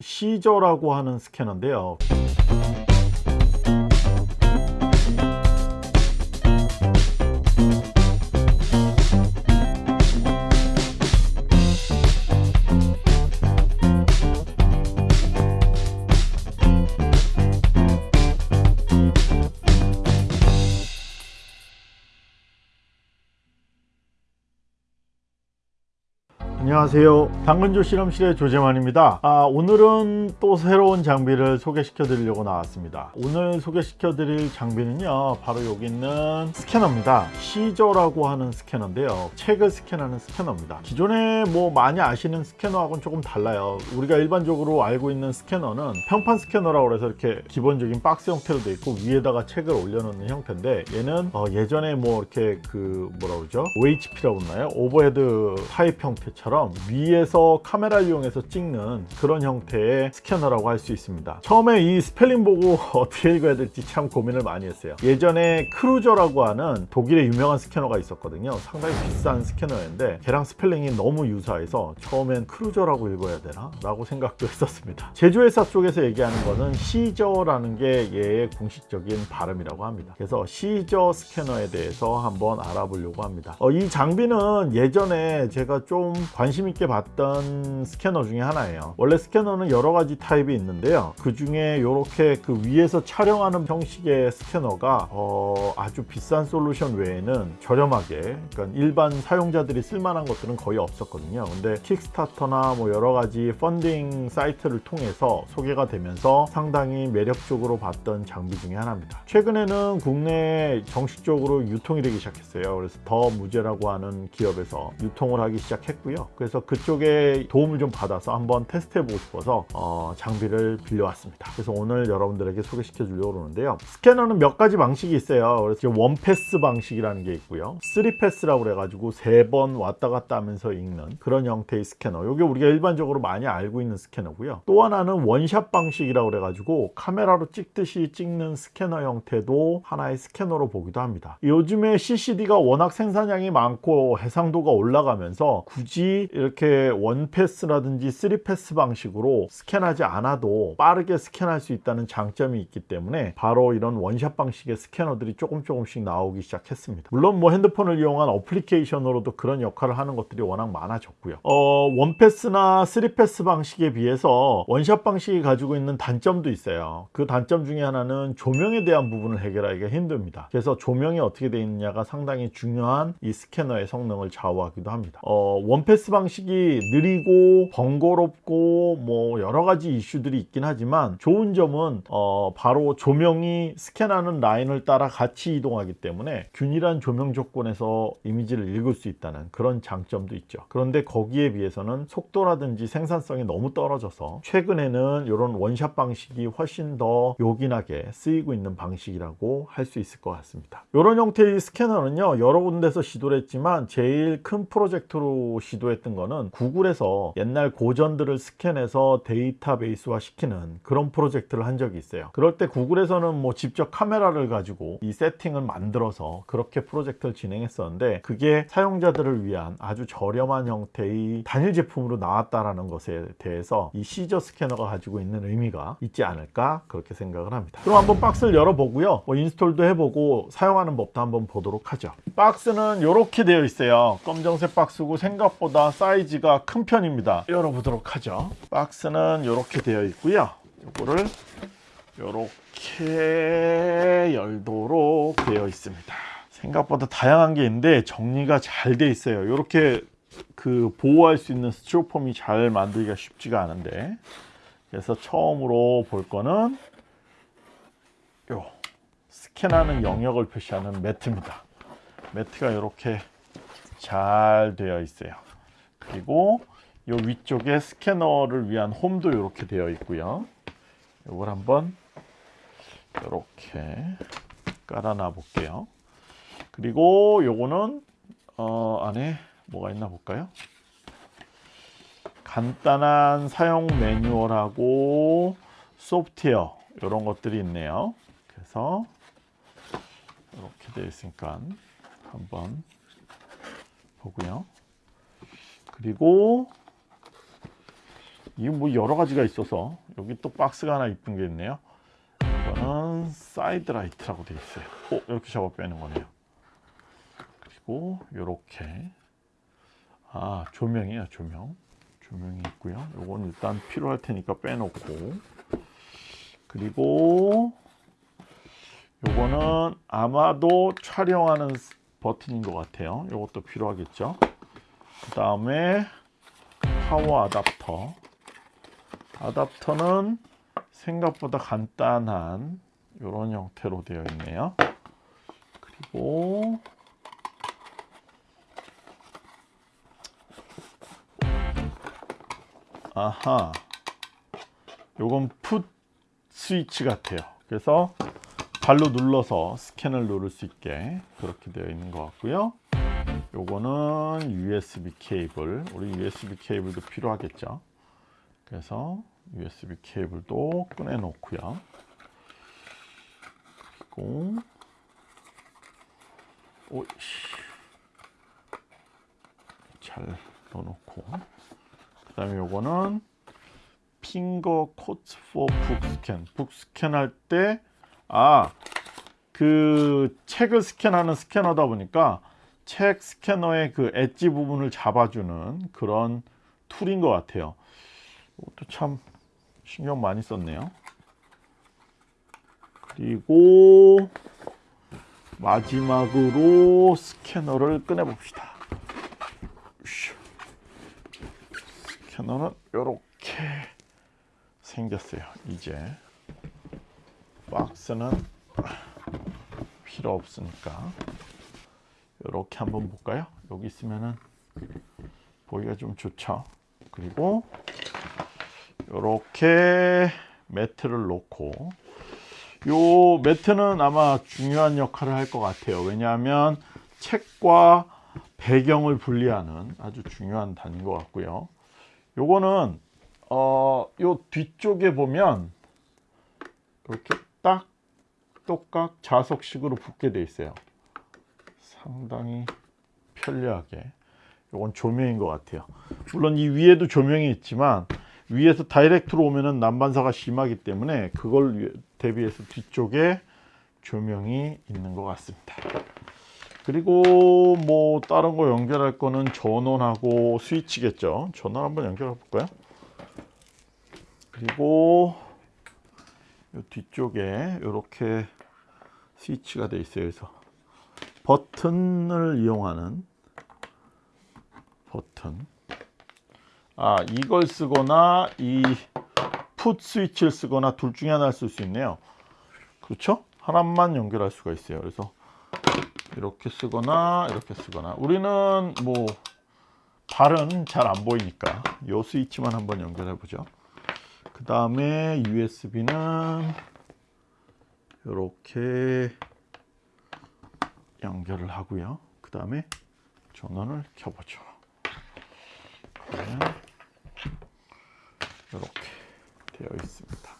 시저라고 하는 스캐너인데요 안녕하세요. 당근조 실험실의 조재만입니다. 아, 오늘은 또 새로운 장비를 소개시켜 드리려고 나왔습니다. 오늘 소개시켜 드릴 장비는요 바로 여기 있는 스캐너입니다. CZUR라고 하는 스캐너인데요. 책을 스캔하는 스캐너입니다. 기존에 뭐 많이 아시는 스캐너하고는 조금 달라요. 우리가 일반적으로 알고 있는 스캐너는 평판 스캐너라고 해서 이렇게 기본적인 박스 형태로 되어 있고 위에다가 책을 올려놓는 형태인데 얘는 어, 예전에 뭐 이렇게 그 뭐라 그러죠? OHP라고 했나요? overhead 타입 형태처럼 것처럼 위에서 카메라를 이용해서 찍는 그런 형태의 스캐너라고 할 수 있습니다. 처음에 이 스펠링 보고 어떻게 읽어야 될지 참 고민을 많이 했어요. 예전에 크루저라고 하는 독일의 유명한 스캐너가 있었거든요. 상당히 비싼 스캐너였는데 걔랑 스펠링이 너무 유사해서 처음엔 크루저라고 읽어야 되나? 라고 생각도 했었습니다. 제조회사 쪽에서 얘기하는 거는 CZUR라는 게 얘의 공식적인 발음이라고 합니다. 그래서 CZUR 스캐너에 대해서 한번 알아보려고 합니다. 어, 이 장비는 예전에 제가 좀 관심 있게 봤던 스캐너 중에 하나예요. 원래 스캐너는 여러 가지 타입이 있는데요. 그 중에 이렇게 그 위에서 촬영하는 형식의 스캐너가 어, 아주 비싼 솔루션 외에는 저렴하게 그러니까 일반 사용자들이 쓸만한 것들은 거의 없었거든요. 근데 킥스타터나 뭐 여러 가지 펀딩 사이트를 통해서 소개가 되면서 상당히 매력적으로 봤던 장비 중에 하나입니다. 최근에는 국내에 정식적으로 유통이 되기 시작했어요. 그래서 더 무제라고 하는 기업에서 유통을 하기 시작했고요 그래서 그쪽에 도움을 좀 받아서 한번 테스트 해보고 싶어서 어, 장비를 빌려왔습니다. 그래서 오늘 여러분들에게 소개시켜 주려고 그러는데요. 스캐너는 몇 가지 방식이 있어요. 그래서 one pass 방식이라는 게 있고요. 3 pass라고 그래가지고 세번 왔다 갔다 하면서 읽는 그런 형태의 스캐너. 이게 우리가 일반적으로 많이 알고 있는 스캐너고요. 또 하나는 one shot 방식이라고 그래가지고 카메라로 찍듯이 찍는 스캐너 형태도 하나의 스캐너로 보기도 합니다. 요즘에 CCD가 워낙 생산량이 많고 해상도가 올라가면서 굳이 이렇게 one pass라든지 3패스 방식으로 스캔하지 않아도 빠르게 스캔할 수 있다는 장점이 있기 때문에 바로 이런 one shot 방식의 스캐너들이 조금 조금씩 나오기 시작했습니다. 물론 뭐 핸드폰을 이용한 어플리케이션으로도 그런 역할을 하는 것들이 워낙 많아졌고요. 어, one pass나 3 pass 방식에 비해서 one shot 방식이 가지고 있는 단점도 있어요. 그 단점 중에 하나는 조명에 대한 부분을 해결하기가 힘듭니다. 그래서 조명이 어떻게 되어 있느냐가 상당히 중요한 이 스캐너의 성능을 좌우하기도 합니다. 어, one pass 방식이 느리고 번거롭고 뭐 여러 가지 이슈들이 있긴 하지만 좋은 점은 어 바로 조명이 스캔하는 라인을 따라 같이 이동하기 때문에 균일한 조명 조건에서 이미지를 읽을 수 있다는 그런 장점도 있죠. 그런데 거기에 비해서는 속도라든지 생산성이 너무 떨어져서 최근에는 이런 원샷 방식이 훨씬 더 요긴하게 쓰이고 있는 방식이라고 할 수 있을 것 같습니다. 이런 형태의 스캐너는요 여러 군데서 시도를 했지만 제일 큰 프로젝트로 시도했 했던 거는 구글에서 옛날 고전들을 스캔해서 데이터베이스화 시키는 그런 프로젝트를 한 적이 있어요. 그럴 때 구글에서는 뭐 직접 카메라를 가지고 이 세팅을 만들어서 그렇게 프로젝트를 진행했었는데 그게 사용자들을 위한 아주 저렴한 형태의 단일 제품으로 나왔다라는 것에 대해서 이 시저 스캐너가 가지고 있는 의미가 있지 않을까 그렇게 생각을 합니다. 그럼 한번 박스를 열어보고요. 뭐 인스톨도 해보고 사용하는 법도 한번 보도록 하죠. 박스는 이렇게 되어 있어요. 검정색 박스고 생각보다 사이즈가 큰 편입니다. 열어보도록 하죠. 박스는 이렇게 되어 있고요. 이거를 이렇게 열도록 되어 있습니다. 생각보다 다양한 게 있는데 정리가 잘 되어 있어요. 이렇게 그 보호할 수 있는 스티로폼이 잘 만들기가 쉽지가 않은데. 그래서 처음으로 볼 거는 요 스캔하는 영역을 표시하는 매트입니다. 매트가 이렇게 잘 되어 있어요 그리고 이 위쪽에 스캐너를 위한 홈도 이렇게 되어 있고요. 이걸 한번 이렇게 깔아놔 볼게요. 그리고 요거는 어 안에 뭐가 있나 볼까요? 간단한 사용 매뉴얼하고 소프트웨어 이런 것들이 있네요. 그래서 이렇게 되어 있으니까 한번 보고요 그리고 이게 뭐 여러 가지가 있어서 여기 또 박스가 하나 이쁜 게 있네요. 이거는 side light라고 되어 있어요. 어, 이렇게 잡아 빼는 거네요. 그리고 이렇게. 아 조명이야 조명. 조명이 있고요. 요건 일단 필요할 테니까 빼놓고. 그리고 요거는 아마도 촬영하는 버튼인 것 같아요. 요것도 필요하겠죠 그 다음에 파워 아답터. 아답터는 생각보다 간단한 이런 형태로 되어 있네요. 그리고 아하 요건 풋 스위치 같아요. 그래서 발로 눌러서 스캔을 누를 수 있게 그렇게 되어 있는 것 같고요 요거는 USB 케이블. 우리 USB 케이블도 필요하겠죠? 그래서 USB 케이블도 꺼내 놓고요. 그리고 잘 넣어놓고. 그 다음에 요거는 핑거 코트 포 북스캔 북스캔 할 때 아 그 책을 스캔하는 스캐너다 보니까 책 스캐너의 그 엣지 부분을 잡아주는 그런 툴인 것 같아요. 이것도 참 신경 많이 썼네요. 그리고 마지막으로 스캐너를 꺼내 봅시다. 스캐너는 이렇게 생겼어요. 이제 박스는 필요 없으니까 이렇게 한번 볼까요? 여기 있으면은 보기가 좀 좋죠. 그리고 이렇게 매트를 놓고 요 매트는 아마 중요한 역할을 할 것 같아요. 왜냐하면 책과 배경을 분리하는 아주 중요한 단인 것 같고요. 요거는 어, 요 뒤쪽에 보면 이렇게 딱 똑각 자석식으로 붙게 돼 있어요 상당히 편리하게. 이건 조명인 것 같아요. 물론 이 위에도 조명이 있지만 위에서 다이렉트로 오면은 난반사가 심하기 때문에 그걸 대비해서 뒤쪽에 조명이 있는 것 같습니다. 그리고 뭐 다른 거 연결할 거는 전원하고 스위치겠죠? 전원 한번 연결해 볼까요? 그리고 이 뒤쪽에 이렇게 스위치가 되어 있어요. 그래서 버튼을 이용하는 버튼. 아 이걸 쓰거나 이 풋 스위치를 쓰거나 둘 중에 하나를 쓸 수 있네요. 그렇죠? 하나만 연결할 수가 있어요. 그래서 이렇게 쓰거나 이렇게 쓰거나. 우리는 뭐 발은 잘 안 보이니까 이 스위치만 한번 연결해 보죠. 그 다음에 USB는 이렇게 연결을 하고요. 그 다음에 전원을 켜보죠. 이렇게 되어 있습니다.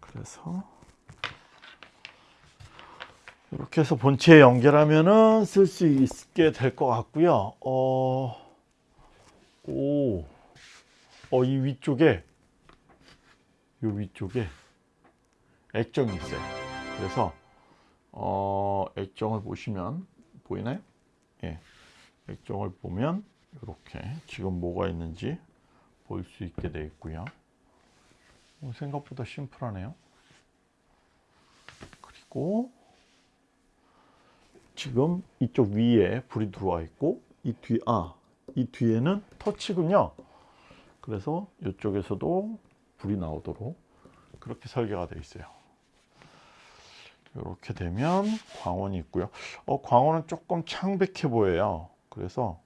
그래서 이렇게 해서 본체에 연결하면은 쓸 수 있게 될 것 같고요. 어, 오, 어, 이 위쪽에 이 위쪽에 액정이 있어요. 그래서 어, 액정을 보시면 보이나요? 예, 액정을 보면 이렇게 지금 뭐가 있는지 볼 수 있게 되어 있고요. 어, 생각보다 심플하네요. 그리고 지금 이쪽 위에 불이 들어와 있고 이 뒤, 아, 이 뒤에는 터치군요. 그래서 이쪽에서도 불이 나오도록 그렇게 설계가 되어 있어요. 이렇게 되면 광원이 있고요. 어, 광원은 조금 창백해 보여요. 그래서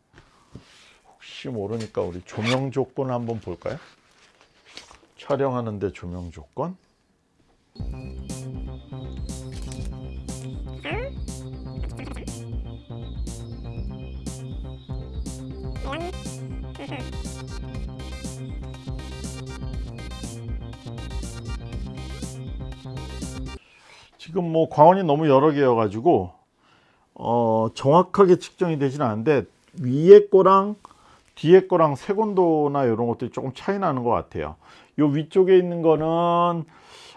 혹시 모르니까 우리 조명 조건 한번 볼까요? 촬영하는데 조명 조건 지금 뭐 광원이 너무 여러 개여 가지고 어, 정확하게 측정이 되지는 않는데 위에 거랑 뒤에 거랑 색온도나 이런 것들이 조금 차이 나는 것 같아요. 요 위쪽에 있는 거는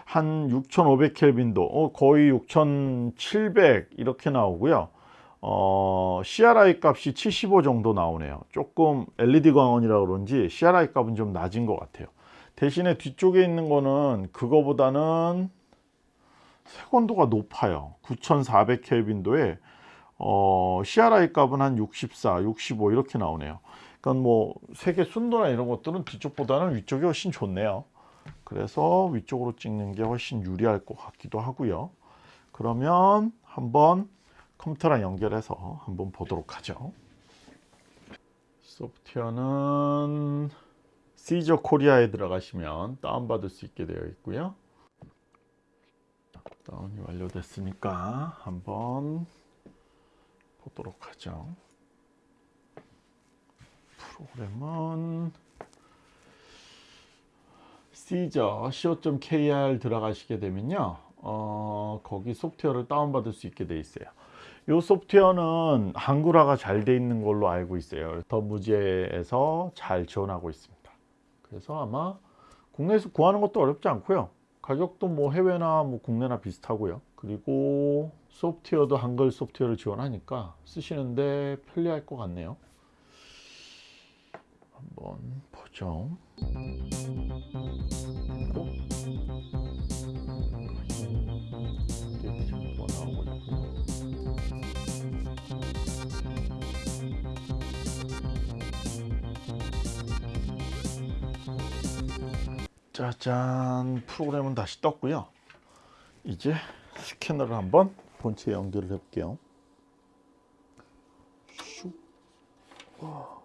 한 6500 켈빈도 어, 거의 6700 이렇게 나오고요. 어, CRI 값이 75 정도 나오네요. 조금 LED 광원이라 그런지 CRI 값은 좀 낮은 것 같아요. 대신에 뒤쪽에 있는 거는 그거보다는 색온도가 높아요. 9400 켈빈도에 어, CRI 값은 한 64, 65 이렇게 나오네요. 그러니까 뭐 색의 순도나 이런 것들은 뒤쪽보다는 위쪽이 훨씬 좋네요. 그래서 위쪽으로 찍는 게 훨씬 유리할 것 같기도 하고요. 그러면 한번 컴퓨터랑 연결해서 한번 보도록 하죠. 소프트웨어는 시저 코리아에 들어가시면 다운받을 수 있게 되어 있고요. 다운이 완료됐으니까 한번 보도록 하죠. 프로그램은 시저 co.kr 들어가시게 되면요. 어, 거기 소프트웨어를 다운받을 수 있게 돼 있어요. 이 소프트웨어는 한글화가 잘 돼 있는 걸로 알고 있어요. 더 무제에서 잘 지원하고 있습니다. 그래서 아마 국내에서 구하는 것도 어렵지 않고요. 가격도 뭐 해외나 뭐 국내나 비슷하고요. 그리고 소프트웨어도 한글 소프트웨어를 지원하니까 쓰시는데 편리할 것 같네요. 한번 보죠. 뭐 짜잔 프로그램은 다시 떴고요. 이제 스캐너를 한번 본체에 연결을 해 볼게요. 슉. 와.